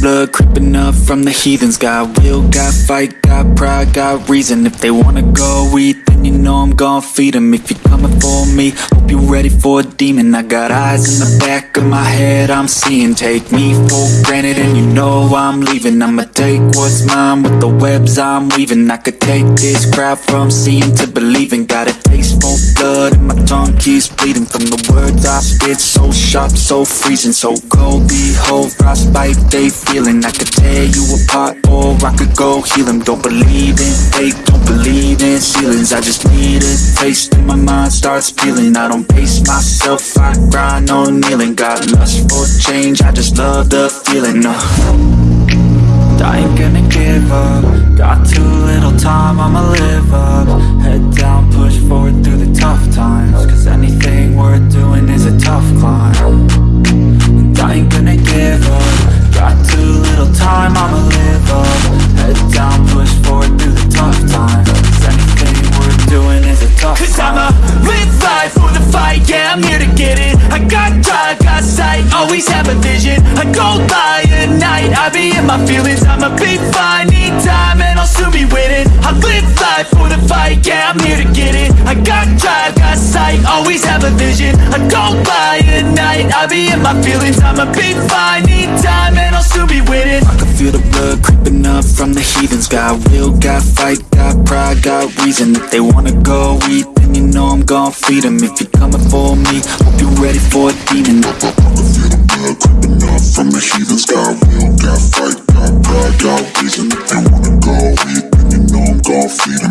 blood creeping up from the heathens. Got will, got fight, got pride, got reason. If they wanna go eat, then you know I'm gon' feed 'em. If you're coming for me, hope you're ready for a demon. I got eyes in the back of my head, I'm seeing. Take me for granted and you know I'm leaving. I'ma take what's mine with the webs I'm weaving. I could take this crowd from seeing to believing. Got a blood and my tongue keeps bleeding From the words I spit, so sharp, so freezing So cold, behold, frostbite they feeling. I could tear you apart or I could go heal 'em. Don't believe in fate, don't believe in ceilings. I just need a taste and my mind starts peeling. I don't pace myself, I grind on kneeling. Got lust for change, I just love the feeling uh. I ain't gonna give up. Got too little time, I'ma live up Cause I'ma live life for the fight, yeah, I'm here to get it. I got drive, got sight, always have a vision. I go by at night, I be in my feelings. I'ma be fine, need time, and I'll soon be winning I live life for the fight, yeah, I'm here to get it. I got drive, got sight, always have a vision. I go by at night, I be in my feelings. I'ma be fine, need time, from the heathens. Got will, got fight, got pride, got reason. If they wanna go eat, then you know I'm gon' feed them If you're coming for me, hope you're ready for a demon. Creeping up from the heathens. Got will, got fight, got pride, got reason. If they wanna go eat, then you know I'm gon' feed them